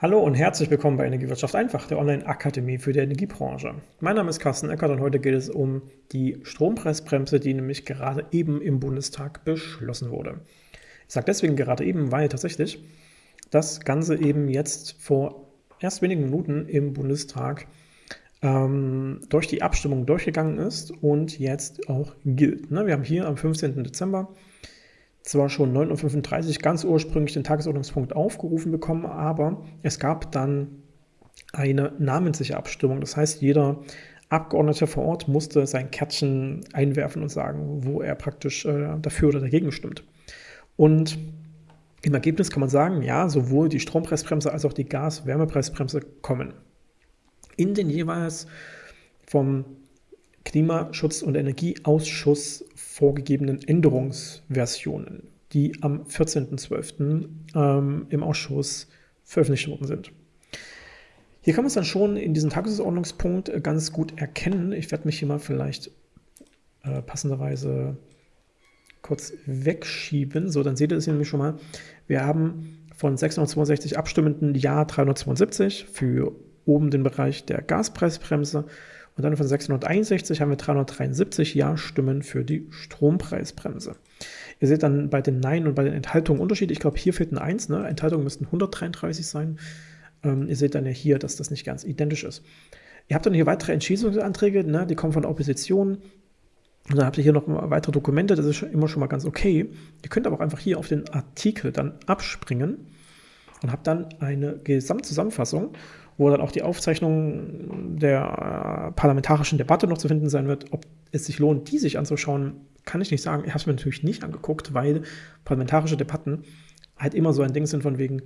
Hallo und herzlich willkommen bei Energiewirtschaft einfach, der Online-Akademie für die Energiebranche. Mein Name ist Carsten Eckert und heute geht es um die Strompreisbremse, die nämlich gerade eben im Bundestag beschlossen wurde. Ich sage deswegen gerade eben, weil tatsächlich das Ganze eben jetzt vor erst wenigen Minuten im Bundestag ähm, durch die Abstimmung durchgegangen ist und jetzt auch gilt. Ne? Wir haben hier am 15. Dezember zwar schon 9.35 Uhr ganz ursprünglich den Tagesordnungspunkt aufgerufen bekommen, aber es gab dann eine namentliche Abstimmung. Das heißt, jeder Abgeordnete vor Ort musste sein Kärtchen einwerfen und sagen, wo er praktisch äh, dafür oder dagegen stimmt. Und im Ergebnis kann man sagen, ja, sowohl die Strompreisbremse als auch die Gas-Wärmepreisbremse kommen. In den jeweils vom Klimaschutz- und Energieausschuss vorgegebenen Änderungsversionen, die am 14.12. Ähm, im Ausschuss veröffentlicht worden sind. Hier kann man es dann schon in diesem Tagesordnungspunkt äh, ganz gut erkennen. Ich werde mich hier mal vielleicht äh, passenderweise kurz wegschieben. So, dann seht ihr es hier nämlich schon mal. Wir haben von 662 Abstimmenden Ja 372 für oben den Bereich der Gaspreisbremse und dann von 661 haben wir 373 Ja-Stimmen für die Strompreisbremse. Ihr seht dann bei den Nein und bei den Enthaltungen Unterschied. Ich glaube, hier fehlt ein 1. Ne? Enthaltungen müssten 133 sein. Ähm, ihr seht dann ja hier, dass das nicht ganz identisch ist. Ihr habt dann hier weitere Entschließungsanträge, ne? die kommen von der Opposition. Und dann habt ihr hier noch weitere Dokumente, das ist immer schon mal ganz okay. Ihr könnt aber auch einfach hier auf den Artikel dann abspringen und habt dann eine Gesamtzusammenfassung wo dann auch die Aufzeichnung der äh, parlamentarischen Debatte noch zu finden sein wird. Ob es sich lohnt, die sich anzuschauen, kann ich nicht sagen. Ich habe es mir natürlich nicht angeguckt, weil parlamentarische Debatten halt immer so ein Ding sind von wegen,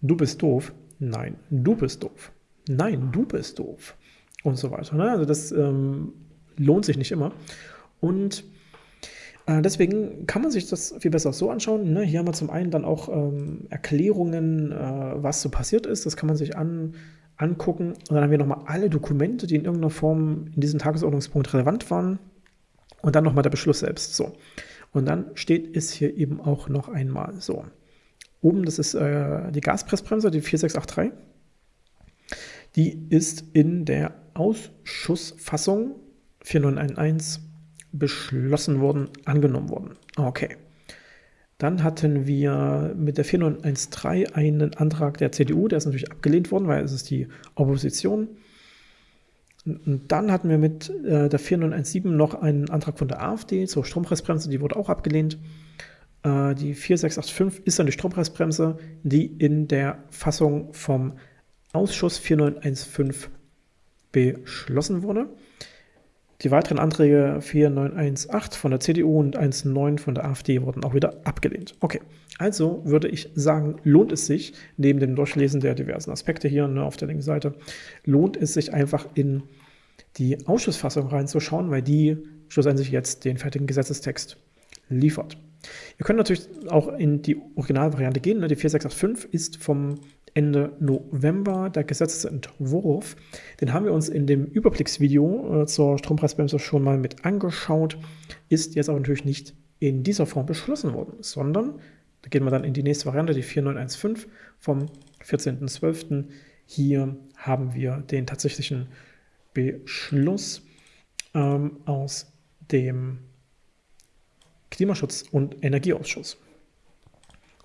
du bist doof, nein, du bist doof, nein, du bist doof und so weiter. Ne? Also das ähm, lohnt sich nicht immer. Und äh, deswegen kann man sich das viel besser so anschauen. Ne? Hier haben wir zum einen dann auch ähm, Erklärungen, äh, was so passiert ist. Das kann man sich an, angucken. Und dann haben wir nochmal alle Dokumente, die in irgendeiner Form in diesem Tagesordnungspunkt relevant waren. Und dann nochmal der Beschluss selbst. So. Und dann steht es hier eben auch noch einmal so. Oben, das ist äh, die Gaspressbremse, die 4683. Die ist in der Ausschussfassung 4911 beschlossen worden, angenommen worden. Okay. Dann hatten wir mit der 4913 einen Antrag der CDU, der ist natürlich abgelehnt worden, weil es ist die Opposition. Und dann hatten wir mit äh, der 4917 noch einen Antrag von der AfD zur Strompreisbremse, die wurde auch abgelehnt. Äh, die 4685 ist dann die Strompreisbremse, die in der Fassung vom Ausschuss 4915 beschlossen wurde. Die weiteren Anträge 4918 von der CDU und 19 von der AfD wurden auch wieder abgelehnt. Okay, also würde ich sagen, lohnt es sich, neben dem Durchlesen der diversen Aspekte hier ne, auf der linken Seite, lohnt es sich einfach in die Ausschussfassung reinzuschauen, weil die schlussendlich jetzt den fertigen Gesetzestext liefert. Ihr könnt natürlich auch in die Originalvariante gehen. Ne? Die 4685 ist vom Ende November der Gesetzesentwurf. Den haben wir uns in dem Überblicksvideo äh, zur Strompreisbremse schon mal mit angeschaut, ist jetzt aber natürlich nicht in dieser Form beschlossen worden, sondern da gehen wir dann in die nächste Variante, die 4915 vom 14.12. Hier haben wir den tatsächlichen Beschluss ähm, aus dem Klimaschutz- und Energieausschuss.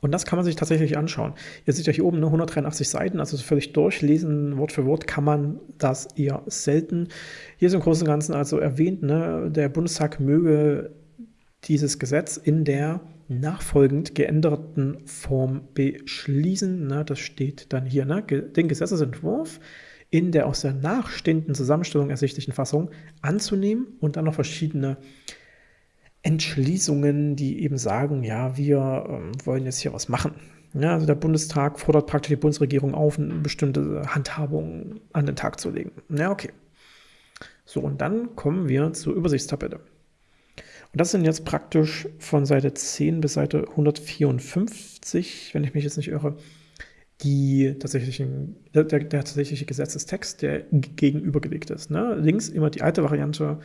Und das kann man sich tatsächlich anschauen. Ihr seht ja hier oben nur 183 Seiten, also völlig durchlesen, Wort für Wort kann man das eher selten. Hier ist im Großen und Ganzen also erwähnt, ne, der Bundestag möge dieses Gesetz in der nachfolgend geänderten Form beschließen. Ne, das steht dann hier, ne, den Gesetzesentwurf in der aus der nachstehenden Zusammenstellung ersichtlichen Fassung anzunehmen und dann noch verschiedene Entschließungen, die eben sagen, ja, wir ähm, wollen jetzt hier was machen. Ja, also der Bundestag fordert praktisch die Bundesregierung auf, eine bestimmte Handhabung an den Tag zu legen. Ja, okay. So, und dann kommen wir zur Übersichtstabelle. Und das sind jetzt praktisch von Seite 10 bis Seite 154, wenn ich mich jetzt nicht irre, die tatsächlichen, der, der tatsächliche Gesetzestext, der gegenübergelegt ist. Ne? Links immer die alte Variante,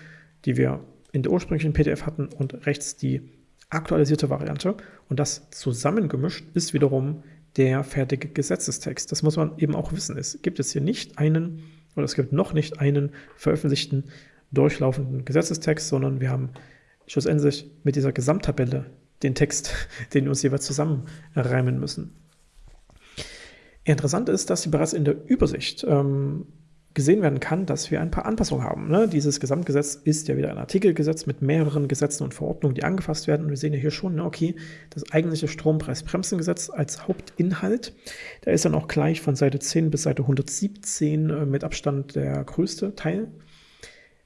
die wir in der ursprünglichen PDF hatten und rechts die aktualisierte Variante. Und das zusammengemischt ist wiederum der fertige Gesetzestext. Das muss man eben auch wissen. Es gibt jetzt hier nicht einen, oder es gibt noch nicht einen veröffentlichten, durchlaufenden Gesetzestext, sondern wir haben schlussendlich mit dieser Gesamttabelle den Text, den wir uns jeweils zusammenreimen müssen. Interessant ist, dass sie bereits in der Übersicht ähm, gesehen werden kann, dass wir ein paar Anpassungen haben. Ne? Dieses Gesamtgesetz ist ja wieder ein Artikelgesetz mit mehreren Gesetzen und Verordnungen, die angefasst werden. Und wir sehen ja hier schon, ne, okay, das eigentliche Strompreisbremsengesetz als Hauptinhalt, der ist dann auch gleich von Seite 10 bis Seite 117 äh, mit Abstand der größte Teil.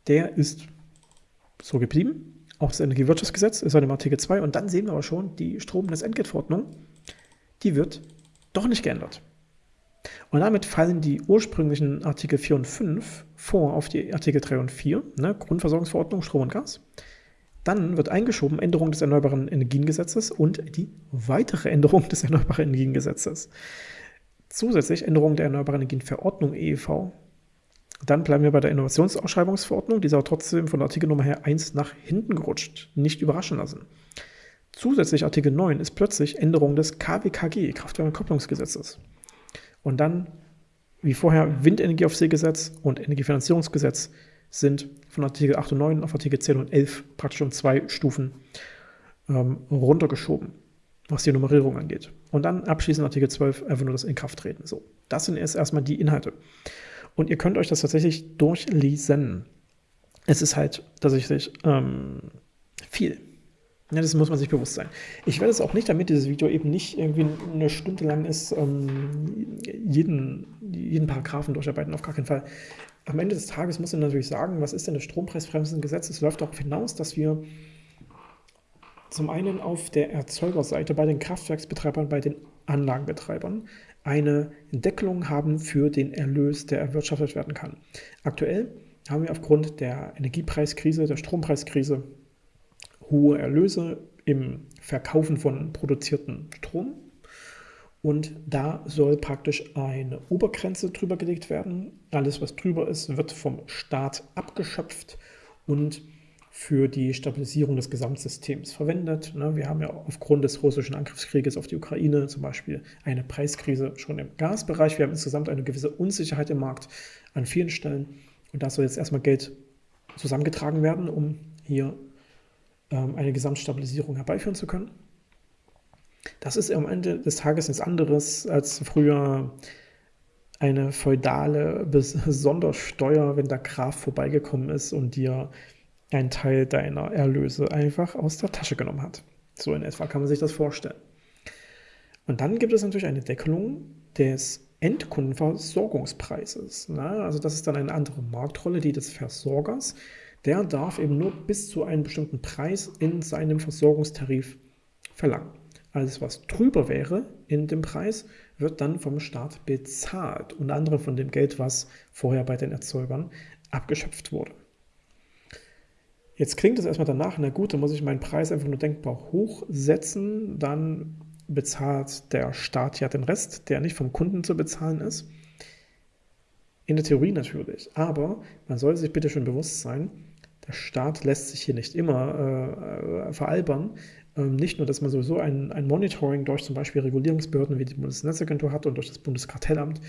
Der ist so geblieben. Auch das Energiewirtschaftsgesetz ist dann im Artikel 2. Und dann sehen wir aber schon, die Stromnetzentgeltverordnung, die wird doch nicht geändert. Und damit fallen die ursprünglichen Artikel 4 und 5 vor auf die Artikel 3 und 4, ne, Grundversorgungsverordnung, Strom und Gas. Dann wird eingeschoben Änderung des Erneuerbaren Energiengesetzes und die weitere Änderung des Erneuerbaren Energiengesetzes. Zusätzlich Änderung der Erneuerbaren Energienverordnung EEV. Dann bleiben wir bei der Innovationsausschreibungsverordnung, die ist aber trotzdem von der Artikelnummer her 1 nach hinten gerutscht. Nicht überraschen lassen. Zusätzlich Artikel 9 ist plötzlich Änderung des KWKG, Kraftwerkekopplungsgesetzes. Und dann, wie vorher, Windenergieaufsehgesetz und Energiefinanzierungsgesetz sind von Artikel 8 und 9 auf Artikel 10 und 11 praktisch um zwei Stufen ähm, runtergeschoben, was die Nummerierung angeht. Und dann abschließend Artikel 12 einfach nur das Inkrafttreten. So, das sind erst erstmal die Inhalte. Und ihr könnt euch das tatsächlich durchlesen. Es ist halt tatsächlich ähm, viel. Ja, das muss man sich bewusst sein. Ich werde es auch nicht, damit dieses Video eben nicht irgendwie eine Stunde lang ist, ähm, jeden, jeden Paragraphen durcharbeiten, auf gar keinen Fall. Am Ende des Tages muss man natürlich sagen, was ist denn das Strompreisbremsengesetz? Es läuft darauf hinaus, dass wir zum einen auf der Erzeugerseite bei den Kraftwerksbetreibern, bei den Anlagenbetreibern eine Deckelung haben für den Erlös, der erwirtschaftet werden kann. Aktuell haben wir aufgrund der Energiepreiskrise, der Strompreiskrise hohe Erlöse im Verkaufen von produzierten Strom. Und da soll praktisch eine Obergrenze drüber gelegt werden. Alles, was drüber ist, wird vom Staat abgeschöpft und für die Stabilisierung des Gesamtsystems verwendet. Ne, wir haben ja aufgrund des russischen Angriffskrieges auf die Ukraine zum Beispiel eine Preiskrise schon im Gasbereich. Wir haben insgesamt eine gewisse Unsicherheit im Markt an vielen Stellen. Und da soll jetzt erstmal Geld zusammengetragen werden, um hier eine Gesamtstabilisierung herbeiführen zu können. Das ist am Ende des Tages nichts anderes als früher eine feudale Sondersteuer, wenn der Graf vorbeigekommen ist und dir einen Teil deiner Erlöse einfach aus der Tasche genommen hat. So in etwa kann man sich das vorstellen. Und dann gibt es natürlich eine Deckelung des Endkundenversorgungspreises. Ne? Also das ist dann eine andere Marktrolle, die des Versorgers der darf eben nur bis zu einem bestimmten Preis in seinem Versorgungstarif verlangen. Alles, was drüber wäre in dem Preis, wird dann vom Staat bezahlt, unter anderem von dem Geld, was vorher bei den Erzeugern abgeschöpft wurde. Jetzt klingt es erstmal danach, na gut, dann muss ich meinen Preis einfach nur denkbar hochsetzen, dann bezahlt der Staat ja den Rest, der nicht vom Kunden zu bezahlen ist. In der Theorie natürlich, aber man sollte sich bitte schon bewusst sein, der Staat lässt sich hier nicht immer äh, veralbern. Ähm, nicht nur, dass man sowieso ein, ein Monitoring durch zum Beispiel Regulierungsbehörden wie die Bundesnetzagentur hat und durch das Bundeskartellamt.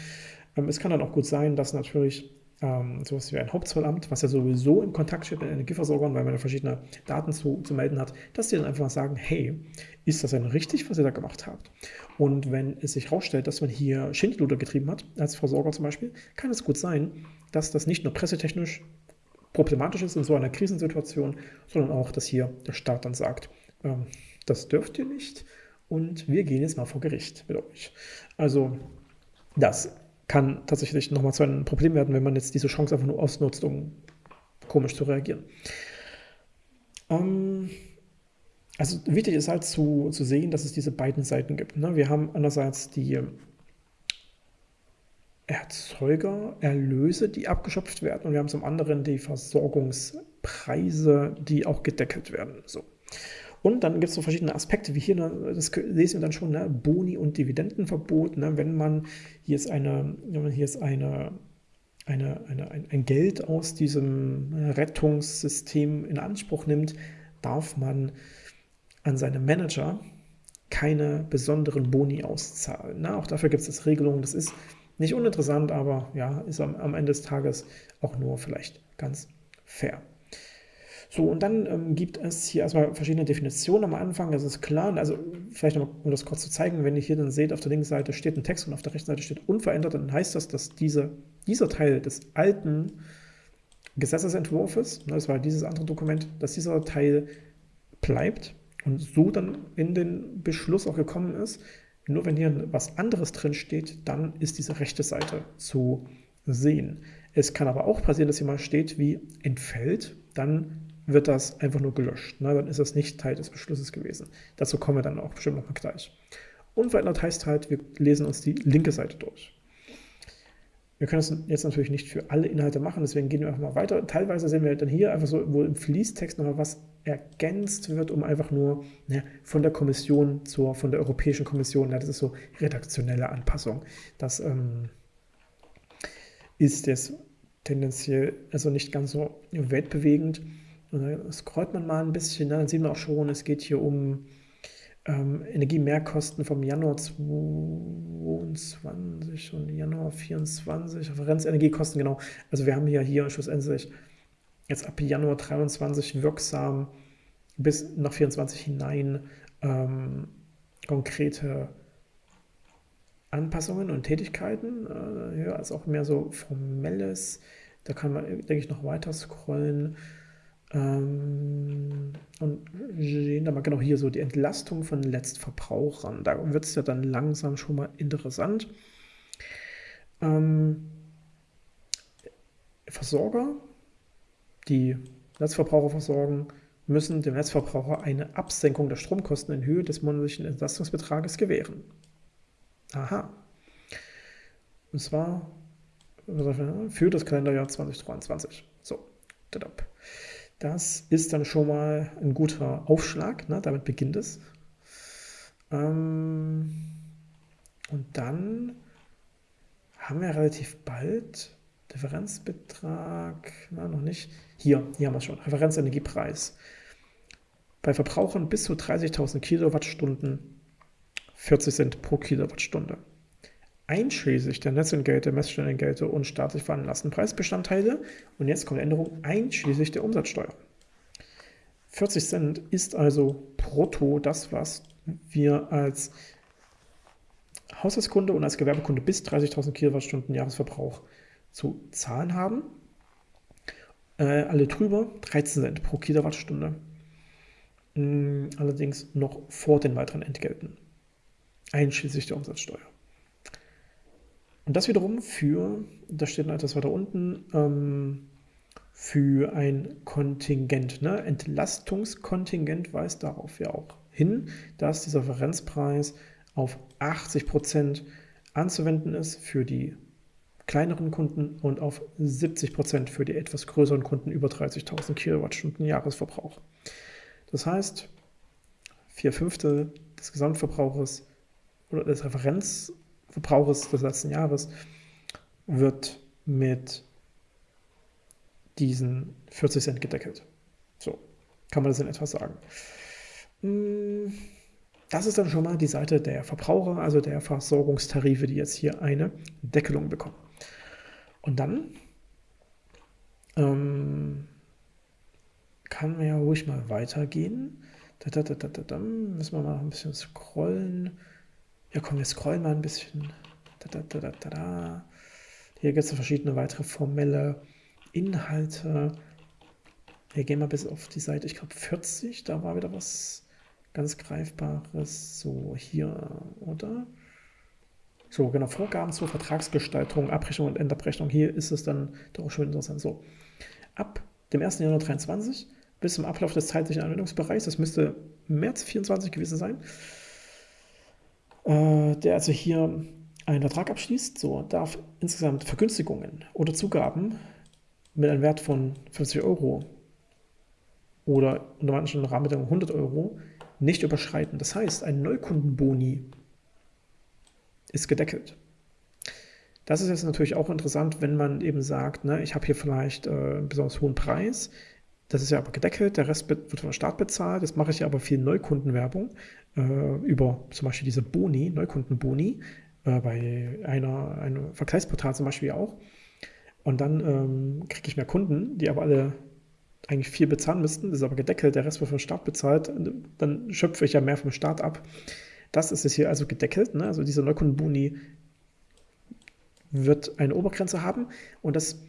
Ähm, es kann dann auch gut sein, dass natürlich ähm, sowas wie ein Hauptzollamt, was ja sowieso in Kontakt steht mit Energieversorgern, weil man ja verschiedene Daten zu, zu melden hat, dass die dann einfach sagen, hey, ist das denn richtig, was ihr da gemacht habt? Und wenn es sich herausstellt, dass man hier Schindluder getrieben hat, als Versorger zum Beispiel, kann es gut sein, dass das nicht nur pressetechnisch problematisch ist in so einer Krisensituation, sondern auch, dass hier der Staat dann sagt, ähm, das dürft ihr nicht und wir gehen jetzt mal vor Gericht mit euch. Also das kann tatsächlich nochmal zu einem Problem werden, wenn man jetzt diese Chance einfach nur ausnutzt, um komisch zu reagieren. Ähm, also wichtig ist halt zu, zu sehen, dass es diese beiden Seiten gibt. Ne? Wir haben einerseits die Erzeugererlöse, die abgeschöpft werden. Und wir haben zum anderen die Versorgungspreise, die auch gedeckelt werden. So. Und dann gibt es so verschiedene Aspekte, wie hier, ne, das lesen wir dann schon, ne, Boni- und Dividendenverbot. Ne, wenn man hier ist eine, hier ist eine, eine, eine, ein, ein Geld aus diesem Rettungssystem in Anspruch nimmt, darf man an seine Manager keine besonderen Boni auszahlen. Na, auch dafür gibt es Regelungen. Das ist nicht uninteressant, aber ja, ist am, am Ende des Tages auch nur vielleicht ganz fair. So, und dann ähm, gibt es hier erstmal verschiedene Definitionen am Anfang, das ist klar. Also vielleicht nochmal, um das kurz zu zeigen, wenn ihr hier dann seht, auf der linken Seite steht ein Text und auf der rechten Seite steht unverändert, dann heißt das, dass diese, dieser Teil des alten Gesetzesentwurfs, ne, das war dieses andere Dokument, dass dieser Teil bleibt und so dann in den Beschluss auch gekommen ist. Nur wenn hier was anderes drin steht, dann ist diese rechte Seite zu sehen. Es kann aber auch passieren, dass hier mal steht wie entfällt, dann wird das einfach nur gelöscht. Ne? Dann ist das nicht Teil des Beschlusses gewesen. Dazu kommen wir dann auch bestimmt nochmal gleich. Unverändert heißt halt, wir lesen uns die linke Seite durch. Wir können das jetzt natürlich nicht für alle Inhalte machen, deswegen gehen wir einfach mal weiter. Teilweise sehen wir dann hier einfach so, wo im Fließtext nochmal was ergänzt wird, um einfach nur ne, von der Kommission zur, von der Europäischen Kommission, ja, das ist so redaktionelle Anpassung. Das ähm, ist jetzt tendenziell also nicht ganz so weltbewegend. Und dann scrollt man mal ein bisschen, ne, dann sieht man auch schon, es geht hier um ähm, Energiemehrkosten vom Januar 22 und Januar 24, Referenzenergiekosten, genau. Also wir haben hier, hier schlussendlich jetzt ab Januar 23 wirksam bis nach 24 hinein ähm, konkrete Anpassungen und Tätigkeiten, äh, ja, als auch mehr so formelles. Da kann man, denke ich, noch weiter scrollen. Ähm, und sehen da mal genau hier so die Entlastung von Letztverbrauchern. Da wird es ja dann langsam schon mal interessant. Ähm, Versorger, die Netzverbraucher versorgen, müssen dem Netzverbraucher eine Absenkung der Stromkosten in Höhe des monatlichen Entlastungsbetrages gewähren. Aha. Und zwar für das Kalenderjahr 2023. So, dadab. Das ist dann schon mal ein guter Aufschlag, ne? damit beginnt es. Ähm, und dann haben wir relativ bald Differenzbetrag, na, noch nicht. Hier, hier haben wir schon, Referenzenergiepreis. Bei Verbrauchern bis zu 30.000 Kilowattstunden 40 Cent pro Kilowattstunde einschließlich der Netzentgelte, Messstellenentgelte und staatlich veranlassten Preisbestandteile. Und jetzt kommt Änderung einschließlich der Umsatzsteuer. 40 Cent ist also brutto das, was wir als Haushaltskunde und als Gewerbekunde bis 30.000 Kilowattstunden Jahresverbrauch zu zahlen haben. Äh, alle drüber 13 Cent pro Kilowattstunde. Mm, allerdings noch vor den weiteren Entgelten, einschließlich der Umsatzsteuer. Und das wiederum für, da steht noch etwas weiter unten, ähm, für ein Kontingent. Ne? Entlastungskontingent weist darauf ja auch hin, dass dieser Referenzpreis auf 80 Prozent anzuwenden ist für die kleineren Kunden und auf 70 Prozent für die etwas größeren Kunden über 30.000 Kilowattstunden Jahresverbrauch. Das heißt, vier Fünftel des Gesamtverbrauches oder des Referenz Verbrauchers des letzten Jahres wird mit diesen 40 Cent gedeckelt. So kann man das in etwa sagen. Hm, das ist dann schon mal die Seite der Verbraucher, also der Versorgungstarife, die jetzt hier eine Deckelung bekommen. Und dann ähm, kann man ja ruhig mal weitergehen. Da, da, da, da, da, müssen wir mal ein bisschen scrollen. Ja, komm, wir scrollen mal ein bisschen. Da, da, da. Hier gibt es verschiedene weitere formelle Inhalte. Wir gehen mal bis auf die Seite, ich glaube 40, da war wieder was ganz Greifbares. So, hier, oder? So, genau, Vorgaben zur Vertragsgestaltung, Abrechnung und Endabrechnung. Hier ist es dann doch schon interessant. So, ab dem 1. Januar 2023 bis zum Ablauf des zeitlichen Anwendungsbereichs, das müsste März 24 gewesen sein, äh, der also hier einen Vertrag abschließt, so darf insgesamt Vergünstigungen oder Zugaben mit einem Wert von 50 Euro oder unter manchen Rahmenbedingungen 100 Euro nicht überschreiten. Das heißt, ein Neukundenboni ist gedeckelt. Das ist jetzt natürlich auch interessant, wenn man eben sagt, ne, ich habe hier vielleicht äh, einen besonders hohen Preis, das ist ja aber gedeckelt, der Rest wird vom Staat bezahlt. Das mache ich ja aber viel Neukundenwerbung äh, über zum Beispiel diese Boni, Neukundenboni, äh, bei einer, einem Vergleichsportal zum Beispiel auch. Und dann ähm, kriege ich mehr Kunden, die aber alle eigentlich viel bezahlen müssten. Das ist aber gedeckelt, der Rest wird vom Staat bezahlt. Dann schöpfe ich ja mehr vom Staat ab. Das ist es hier also gedeckelt. Ne? Also dieser Neukundenboni wird eine Obergrenze haben und das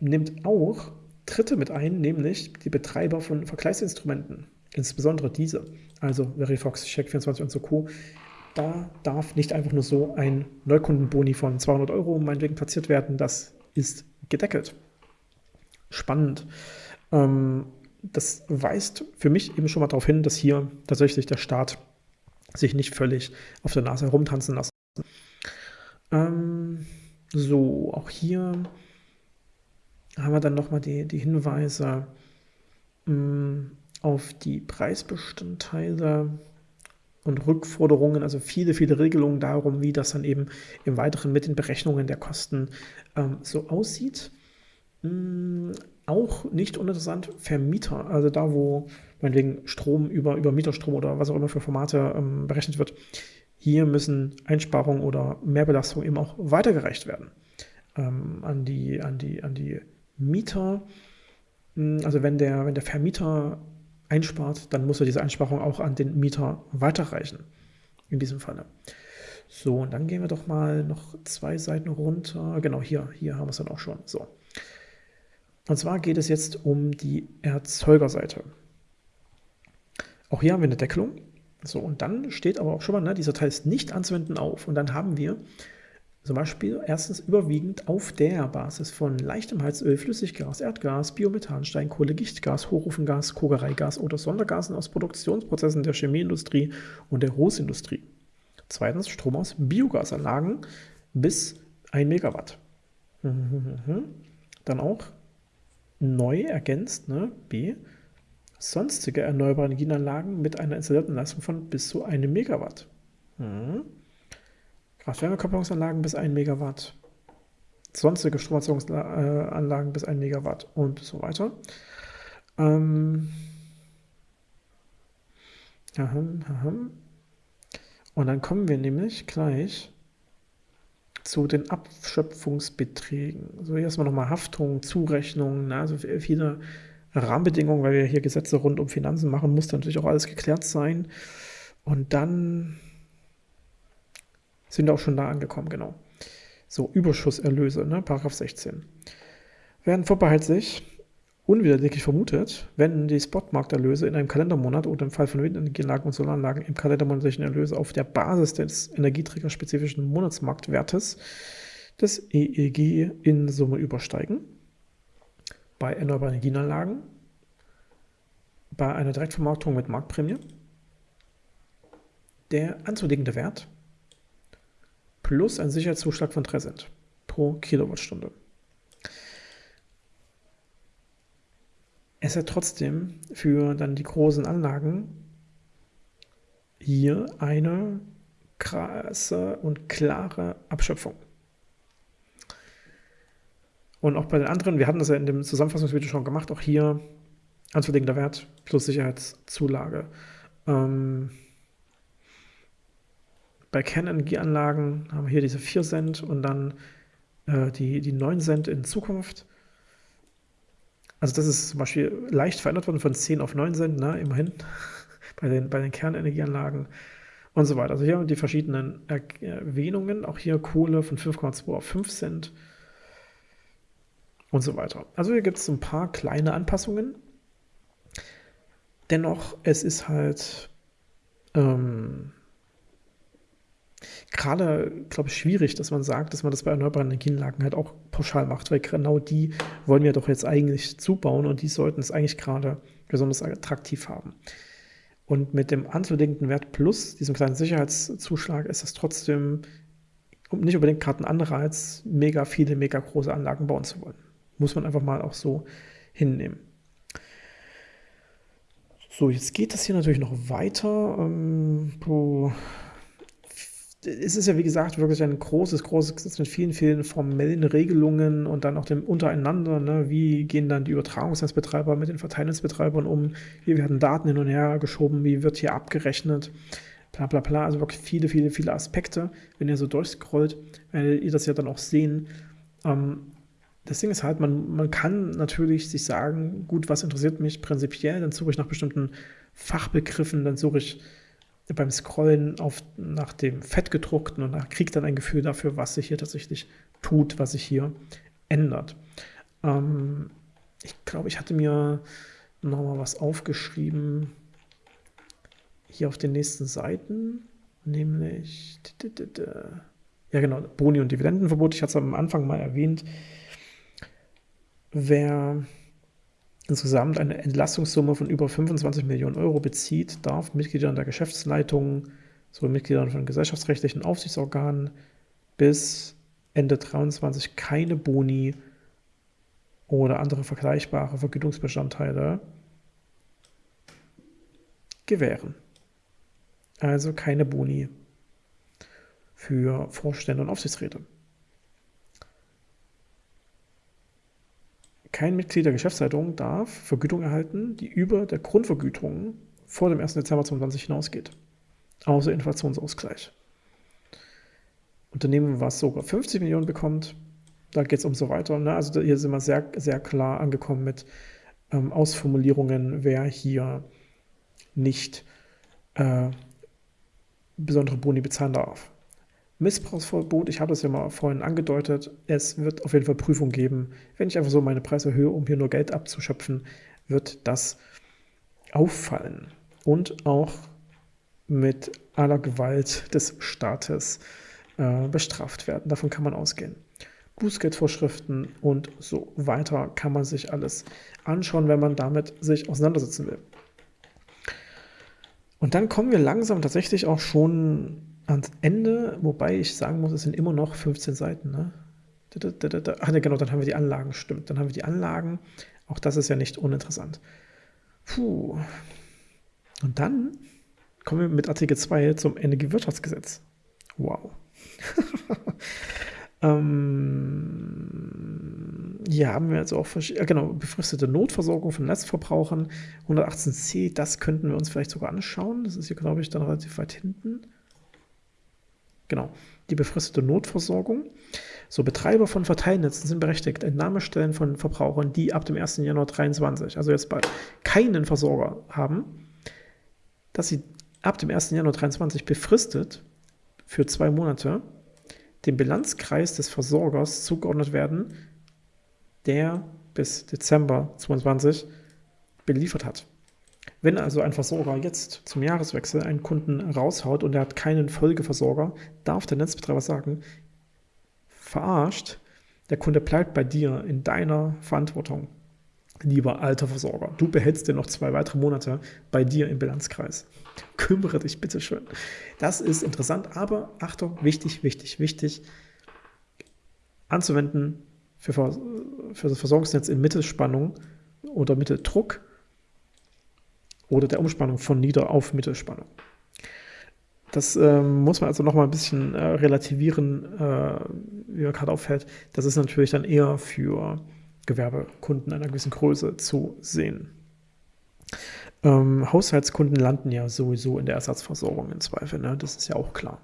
nimmt auch Dritte mit ein, nämlich die Betreiber von Vergleichsinstrumenten, insbesondere diese, also Verifox, Check24 und so Co. Da darf nicht einfach nur so ein Neukundenboni von 200 Euro meinetwegen platziert werden, das ist gedeckelt. Spannend. Ähm, das weist für mich eben schon mal darauf hin, dass hier tatsächlich der Staat sich nicht völlig auf der Nase herumtanzen lassen. Ähm, so, auch hier haben wir dann nochmal die, die Hinweise mh, mm, auf die Preisbestandteile und Rückforderungen, also viele, viele Regelungen darum, wie das dann eben im Weiteren mit den Berechnungen der Kosten ähm, so aussieht. Mh, auch nicht uninteressant, Vermieter, also da, wo meinetwegen Strom über, über Mieterstrom oder was auch immer für Formate ähm, berechnet wird, hier müssen Einsparungen oder Mehrbelastungen eben auch weitergereicht werden ähm, an, die, an, die, an die Mieter. Hm, also wenn der, wenn der Vermieter einspart, dann muss er diese Einsparung auch an den Mieter weiterreichen. In diesem Falle. So, und dann gehen wir doch mal noch zwei Seiten runter. Genau, hier, hier haben wir es dann auch schon. So. Und zwar geht es jetzt um die Erzeugerseite. Auch hier haben wir eine Deckelung. So, und dann steht aber auch schon mal, ne, dieser Teil ist nicht anzuwenden auf. Und dann haben wir zum Beispiel erstens überwiegend auf der Basis von leichtem Heizöl, Flüssiggas, Erdgas, Biomethan, Steinkohle, Gichtgas, Hochofengas, Kogereigas oder Sondergasen aus Produktionsprozessen der Chemieindustrie und der Großindustrie. Zweitens Strom aus Biogasanlagen bis 1 Megawatt. Dann auch neu ergänzt, ne, B, sonstige erneuerbare Energienanlagen mit einer installierten Leistung von bis zu 1 Megawatt. Mhm. Kraft-Wärme-Kopplungsanlagen bis 1 Megawatt. Sonstige Stromerzeugungsanlagen bis 1 Megawatt und so weiter. Ähm, aham, aham. Und dann kommen wir nämlich gleich zu den Abschöpfungsbeträgen. So, hier erstmal nochmal Haftung, Zurechnung, ne? also viele Rahmenbedingungen, weil wir hier Gesetze rund um Finanzen machen, muss natürlich auch alles geklärt sein. Und dann sind auch schon da angekommen, genau. So, Überschusserlöse, ne? Paragraph 16. Werden vorbehaltlich unwiderleglich vermutet, wenn die Spotmarkterlöse in einem Kalendermonat oder im Fall von Windenergieanlagen und Solaranlagen im kalendermonatlichen Erlöse auf der Basis des energieträgerspezifischen Monatsmarktwertes des EEG in Summe übersteigen. Bei erneuerbaren Energienanlagen, bei einer Direktvermarktung mit Marktprämie, der anzulegende Wert plus ein Sicherheitszuschlag von 3 Cent pro Kilowattstunde. Es hat trotzdem für dann die großen Anlagen hier eine krasse und klare Abschöpfung. Und auch bei den anderen, wir hatten das ja in dem Zusammenfassungsvideo schon gemacht, auch hier anzulegender Wert plus Sicherheitszulage. Ähm, bei Kernenergieanlagen haben wir hier diese 4 Cent und dann äh, die, die 9 Cent in Zukunft. Also das ist zum Beispiel leicht verändert worden von 10 auf 9 Cent, ne, immerhin, bei den, bei den Kernenergieanlagen und so weiter. Also hier haben wir die verschiedenen Erwähnungen, auch hier Kohle von 5,2 auf 5 Cent und so weiter. Also hier gibt es ein paar kleine Anpassungen. Dennoch, es ist halt ähm, gerade, glaube ich, schwierig, dass man sagt, dass man das bei erneuerbaren Energienlagen halt auch pauschal macht, weil genau die wollen wir doch jetzt eigentlich zubauen und die sollten es eigentlich gerade besonders attraktiv haben. Und mit dem anzulegenden Wert plus diesem kleinen Sicherheitszuschlag ist das trotzdem nicht unbedingt gerade ein Anreiz, mega viele, mega große Anlagen bauen zu wollen. Muss man einfach mal auch so hinnehmen. So, jetzt geht das hier natürlich noch weiter. Ähm, es ist ja, wie gesagt, wirklich ein großes, großes Gesetz mit vielen, vielen formellen Regelungen und dann auch dem untereinander. Ne? Wie gehen dann die Übertragungsnetzbetreiber mit den Verteilnetzbetreibern um? Wie werden Daten hin und her geschoben? Wie wird hier abgerechnet? Bla bla bla. Also wirklich viele, viele, viele Aspekte. Wenn ihr so durchscrollt, werdet ihr das ja dann auch sehen. Ähm, das Ding ist halt, man, man kann natürlich sich sagen, gut, was interessiert mich prinzipiell? Dann suche ich nach bestimmten Fachbegriffen, dann suche ich beim Scrollen auf, nach dem Fettgedruckten und kriegt dann ein Gefühl dafür, was sich hier tatsächlich tut, was sich hier ändert. Ähm, ich glaube, ich hatte mir nochmal was aufgeschrieben hier auf den nächsten Seiten, nämlich ja genau, Boni- und Dividendenverbot. Ich hatte es am Anfang mal erwähnt. Wer insgesamt eine Entlastungssumme von über 25 Millionen Euro bezieht, darf Mitgliedern der Geschäftsleitung sowie Mitgliedern von gesellschaftsrechtlichen Aufsichtsorganen bis Ende 2023 keine Boni oder andere vergleichbare Vergütungsbestandteile gewähren. Also keine Boni für Vorstände und Aufsichtsräte. Kein Mitglied der Geschäftsleitung darf Vergütung erhalten, die über der Grundvergütung vor dem 1. Dezember 2020 hinausgeht, außer Inflationsausgleich. Unternehmen, was sogar 50 Millionen bekommt, da geht es um so weiter. Ne? Also hier sind wir sehr, sehr klar angekommen mit ähm, Ausformulierungen, wer hier nicht äh, besondere Boni bezahlen darf. Missbrauchsverbot, ich habe das ja mal vorhin angedeutet, es wird auf jeden Fall Prüfung geben. Wenn ich einfach so meine Preise erhöhe, um hier nur Geld abzuschöpfen, wird das auffallen und auch mit aller Gewalt des Staates äh, bestraft werden. Davon kann man ausgehen. Bußgeldvorschriften und so weiter kann man sich alles anschauen, wenn man damit sich auseinandersetzen will. Und dann kommen wir langsam tatsächlich auch schon ans Ende, wobei ich sagen muss, es sind immer noch 15 Seiten. Ne? Ach ne, genau, dann haben wir die Anlagen, stimmt. Dann haben wir die Anlagen. Auch das ist ja nicht uninteressant. Puh. Und dann kommen wir mit Artikel 2 zum Energiewirtschaftsgesetz. Wow. ähm, hier haben wir also auch genau, befristete Notversorgung von Netzverbrauchern. 118c, das könnten wir uns vielleicht sogar anschauen. Das ist hier, glaube ich, dann relativ weit hinten. Genau, die befristete Notversorgung. So, Betreiber von Verteilnetzen sind berechtigt, Entnahmestellen von Verbrauchern, die ab dem 1. Januar 2023, also jetzt bald, keinen Versorger haben, dass sie ab dem 1. Januar 2023 befristet für zwei Monate dem Bilanzkreis des Versorgers zugeordnet werden, der bis Dezember 2022 beliefert hat. Wenn also ein Versorger jetzt zum Jahreswechsel einen Kunden raushaut und er hat keinen Folgeversorger, darf der Netzbetreiber sagen, verarscht, der Kunde bleibt bei dir in deiner Verantwortung. Lieber alter Versorger, du behältst dir noch zwei weitere Monate bei dir im Bilanzkreis. Kümmere dich bitte schön. Das ist interessant, aber Achtung, wichtig, wichtig, wichtig, anzuwenden für, für das Versorgungsnetz in Mittelspannung oder Mitteldruck oder der Umspannung von Nieder- auf Mittelspannung. Das äh, muss man also nochmal ein bisschen äh, relativieren, äh, wie man gerade auffällt. Das ist natürlich dann eher für Gewerbekunden einer gewissen Größe zu sehen. Ähm, Haushaltskunden landen ja sowieso in der Ersatzversorgung im Zweifel, ne? das ist ja auch klar.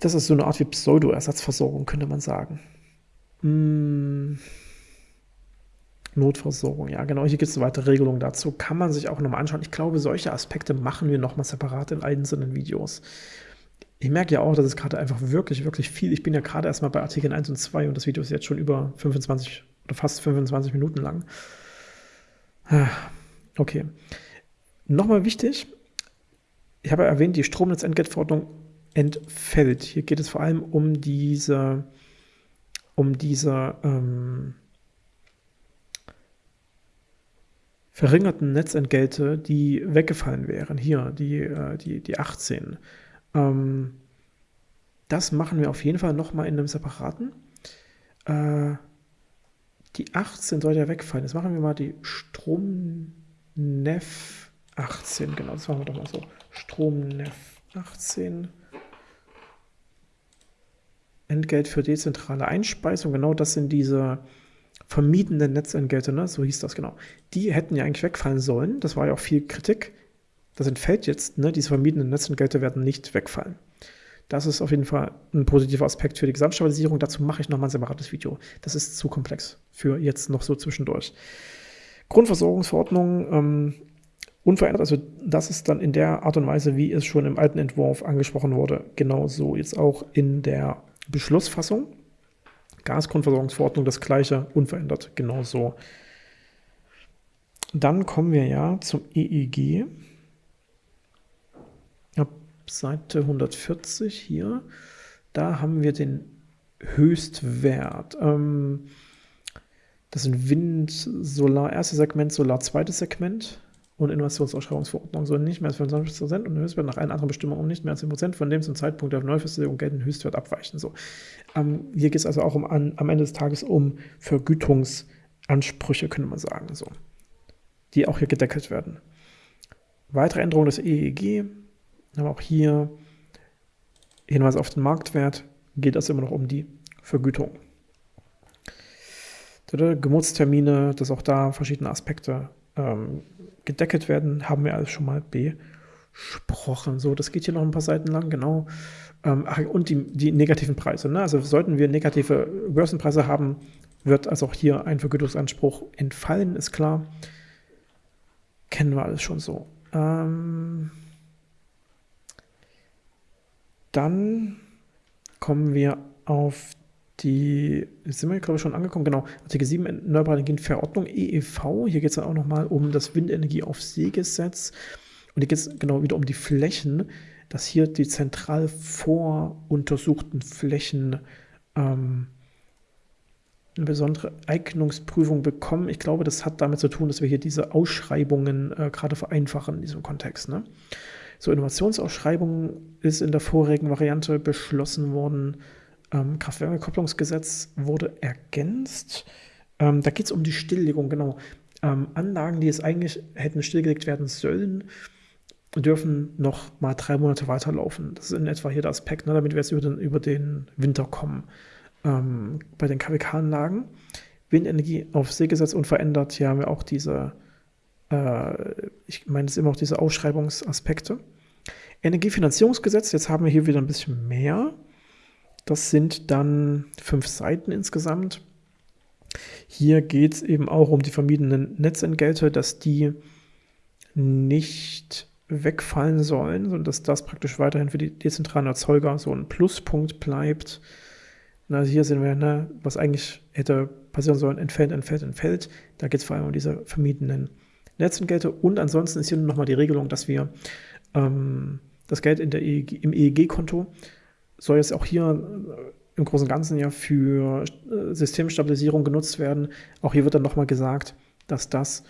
Das ist so eine Art wie Pseudo-Ersatzversorgung, könnte man sagen. Hm. Notversorgung, ja genau, hier gibt es weitere Regelungen dazu, kann man sich auch nochmal anschauen. Ich glaube, solche Aspekte machen wir nochmal separat in einzelnen Videos. Ich merke ja auch, dass es gerade einfach wirklich, wirklich viel, ich bin ja gerade erstmal bei Artikeln 1 und 2 und das Video ist jetzt schon über 25 oder fast 25 Minuten lang. Ah, okay. Nochmal wichtig, ich habe ja erwähnt, die Stromnetzentgeltverordnung entfällt. Hier geht es vor allem um diese, um diese ähm, verringerten Netzentgelte, die weggefallen wären. Hier, die, äh, die, die 18. Ähm, das machen wir auf jeden Fall nochmal in einem separaten. Äh, die 18 soll ja wegfallen. Jetzt machen wir mal die Stromnef 18. Genau, das machen wir doch mal so. Stromnef 18. Entgelt für dezentrale Einspeisung. Genau das sind diese vermiedenen Netzentgelte, ne? so hieß das genau. Die hätten ja eigentlich wegfallen sollen. Das war ja auch viel Kritik. Das entfällt jetzt. Ne? Diese vermiedenen Netzentgelte werden nicht wegfallen. Das ist auf jeden Fall ein positiver Aspekt für die Gesamtstabilisierung. Dazu mache ich nochmal ein separates Video. Das ist zu komplex für jetzt noch so zwischendurch. Grundversorgungsverordnung ähm, unverändert. Also das ist dann in der Art und Weise, wie es schon im alten Entwurf angesprochen wurde, genauso jetzt auch in der Beschlussfassung. Gasgrundversorgungsverordnung das gleiche, unverändert, genauso. Dann kommen wir ja zum EEG. Ab Seite 140 hier, da haben wir den Höchstwert. Ähm, das sind Wind, Solar, erstes Segment, Solar, zweites Segment und Innovationsausschreibungsverordnung sollen nicht mehr als 25% und Höchstwert nach allen anderen Bestimmungen nicht mehr als 10% von dem zum Zeitpunkt der Neufestlegung geltenden Höchstwert abweichen. So. Ähm, hier geht es also auch um, an, am Ende des Tages um Vergütungsansprüche, könnte man sagen, so, die auch hier gedeckelt werden. Weitere Änderungen des EEG, aber auch hier Hinweis auf den Marktwert, geht es immer noch um die Vergütung. Geburtstermine, dass auch da verschiedene Aspekte ähm, gedeckelt werden, haben wir alles schon mal besprochen. So, das geht hier noch ein paar Seiten lang, genau. Ähm, und die, die negativen Preise. Ne? Also sollten wir negative Börsenpreise haben, wird also auch hier ein Vergütungsanspruch entfallen, ist klar. Kennen wir alles schon so. Ähm, dann kommen wir auf die, sind wir glaube ich schon angekommen, genau, Artikel 7 Erneuerbare Energienverordnung EEV. Hier geht es dann auch nochmal um das Windenergie auf See-Gesetz. Und hier geht es genau wieder um die Flächen, dass hier die zentral voruntersuchten Flächen ähm, eine besondere Eignungsprüfung bekommen. Ich glaube, das hat damit zu tun, dass wir hier diese Ausschreibungen äh, gerade vereinfachen in diesem Kontext. Ne? So, Innovationsausschreibung ist in der vorigen Variante beschlossen worden ähm, Kraft-Wärme-Kopplungsgesetz wurde ergänzt. Ähm, da geht es um die Stilllegung, genau. Ähm, Anlagen, die es eigentlich hätten stillgelegt werden sollen, dürfen noch mal drei Monate weiterlaufen. Das ist in etwa hier der Aspekt, ne, damit wir jetzt über den, über den Winter kommen. Ähm, bei den KWK-Anlagen, Windenergie auf Seegesetz unverändert, hier haben wir auch diese, äh, ich meine, es immer auch diese Ausschreibungsaspekte. Energiefinanzierungsgesetz, jetzt haben wir hier wieder ein bisschen mehr. Das sind dann fünf Seiten insgesamt. Hier geht es eben auch um die vermiedenen Netzentgelte, dass die nicht wegfallen sollen, sondern dass das praktisch weiterhin für die dezentralen Erzeuger so ein Pluspunkt bleibt. Na, hier sehen wir, ne, was eigentlich hätte passieren sollen, entfällt, entfällt, entfällt. Da geht es vor allem um diese vermiedenen Netzentgelte. Und ansonsten ist hier nochmal die Regelung, dass wir ähm, das Geld der EEG, im EEG-Konto soll jetzt auch hier äh, im Großen und Ganzen ja für äh, Systemstabilisierung genutzt werden. Auch hier wird dann nochmal gesagt, dass das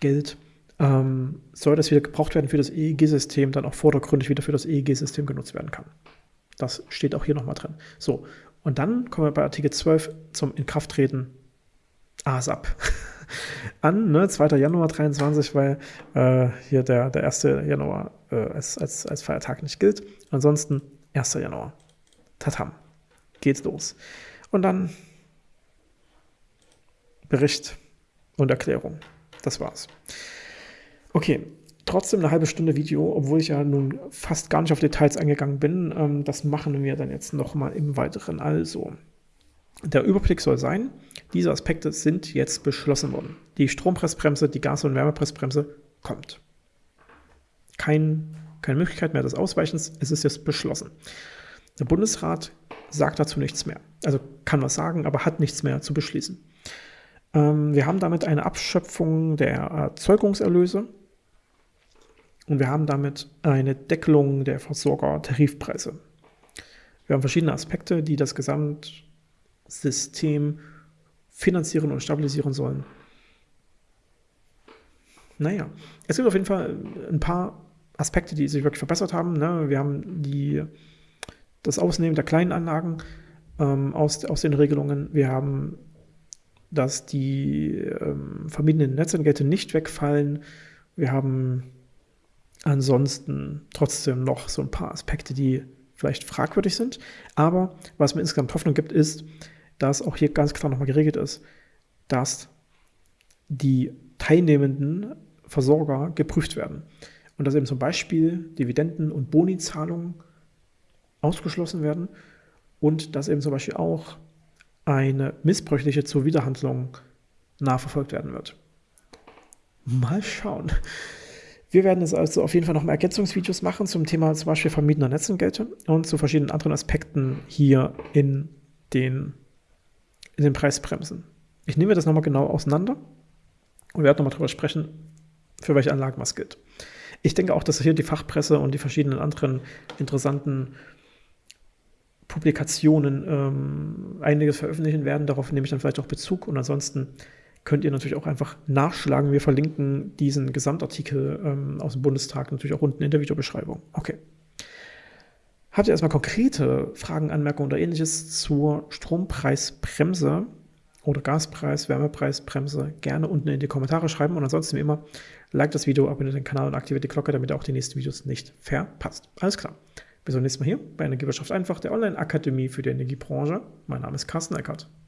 Geld ähm, soll das wieder gebraucht werden für das EEG-System, dann auch vordergründig wieder für das EEG-System genutzt werden kann. Das steht auch hier nochmal drin. So, und dann kommen wir bei Artikel 12 zum Inkrafttreten ASAP an, ne, 2. Januar 23, weil äh, hier der, der 1. Januar äh, als, als, als Feiertag nicht gilt. Ansonsten 1. Januar. Tatam. Geht's los. Und dann Bericht und Erklärung. Das war's. Okay, trotzdem eine halbe Stunde Video, obwohl ich ja nun fast gar nicht auf Details eingegangen bin. Ähm, das machen wir dann jetzt nochmal im Weiteren. Also, der Überblick soll sein, diese Aspekte sind jetzt beschlossen worden. Die Strompressbremse, die Gas- und Wärmepressbremse kommt. Kein keine Möglichkeit mehr des Ausweichens. Es ist jetzt beschlossen. Der Bundesrat sagt dazu nichts mehr. Also kann was sagen, aber hat nichts mehr zu beschließen. Ähm, wir haben damit eine Abschöpfung der Erzeugungserlöse und wir haben damit eine Deckelung der Versorger-Tarifpreise. Wir haben verschiedene Aspekte, die das Gesamtsystem finanzieren und stabilisieren sollen. Naja, es gibt auf jeden Fall ein paar Aspekte, die sich wirklich verbessert haben. Ne? Wir haben die, das Ausnehmen der kleinen Anlagen ähm, aus, aus den Regelungen. Wir haben, dass die ähm, vermiedenen Netzentgelte nicht wegfallen. Wir haben ansonsten trotzdem noch so ein paar Aspekte, die vielleicht fragwürdig sind. Aber was mir insgesamt Hoffnung gibt, ist, dass auch hier ganz klar nochmal geregelt ist, dass die teilnehmenden Versorger geprüft werden. Und dass eben zum Beispiel Dividenden- und Bonizahlungen ausgeschlossen werden und dass eben zum Beispiel auch eine missbräuchliche Zuwiderhandlung nachverfolgt werden wird. Mal schauen. Wir werden jetzt also auf jeden Fall noch mal Ergänzungsvideos machen zum Thema zum Beispiel vermiedener Netzentgelte und zu verschiedenen anderen Aspekten hier in den, in den Preisbremsen. Ich nehme das nochmal genau auseinander und werde nochmal darüber sprechen, für welche Anlagen was gilt. Ich denke auch, dass hier die Fachpresse und die verschiedenen anderen interessanten Publikationen ähm, einiges veröffentlichen werden. Darauf nehme ich dann vielleicht auch Bezug. Und ansonsten könnt ihr natürlich auch einfach nachschlagen. Wir verlinken diesen Gesamtartikel ähm, aus dem Bundestag natürlich auch unten in der Videobeschreibung. Okay. Habt ihr erstmal konkrete Fragen, Anmerkungen oder ähnliches zur Strompreisbremse oder Gaspreis, Wärmepreisbremse gerne unten in die Kommentare schreiben. Und ansonsten wie immer, like das Video, abonniert den Kanal und aktiviert die Glocke, damit ihr auch die nächsten Videos nicht verpasst. Alles klar. Bis zum nächsten Mal hier bei Energiewirtschaft einfach, der Online-Akademie für die Energiebranche. Mein Name ist Carsten Eckert.